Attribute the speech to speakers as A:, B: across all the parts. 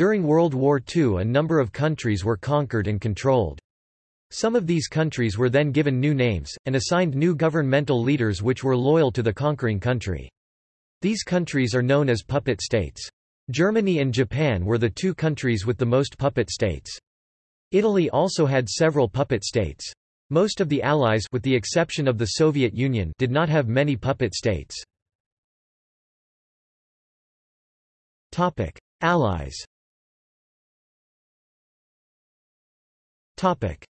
A: During World War II a number of countries were conquered and controlled. Some of these countries were then given new names, and assigned new governmental leaders which were loyal to the conquering country. These countries are known as puppet states. Germany and Japan were the two countries with the most puppet states. Italy also had several puppet states. Most of the Allies with the exception of the Soviet Union did not have many puppet states. Allies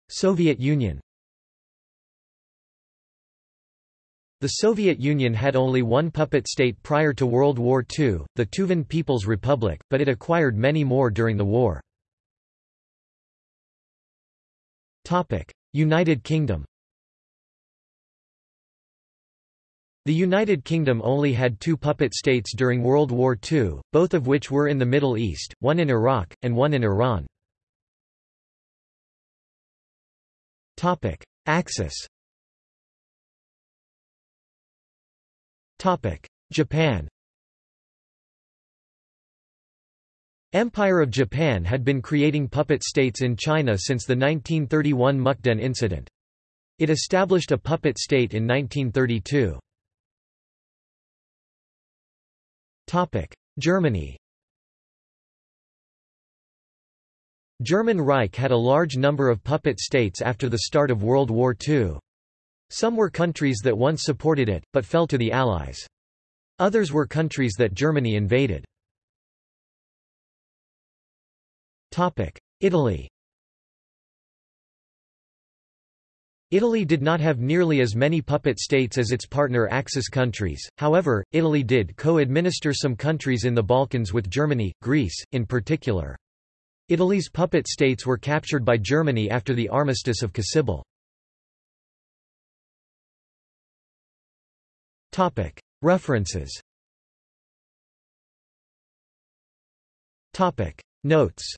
A: Soviet Union The Soviet Union had only one puppet state prior to World War II, the Tuvan People's Republic, but it acquired many more during the war. United Kingdom The United Kingdom only had two puppet states during World War II, both of which were in the Middle East, one in Iraq, and one in Iran. Axis. Topic: Japan. Empire of Japan had been creating puppet states in China since the 1931 Mukden incident. It established a puppet state in 1932. Germany German Reich had a large number of puppet states after the start of World War II. Some were countries that once supported it, but fell to the Allies. Others were countries that Germany invaded. Italy Italy did not have nearly as many puppet states as its partner Axis countries, however, Italy did co-administer some countries in the Balkans with Germany, Greece, in particular. Italy's puppet states were captured by Germany after the Armistice of Cassibile. References. Notes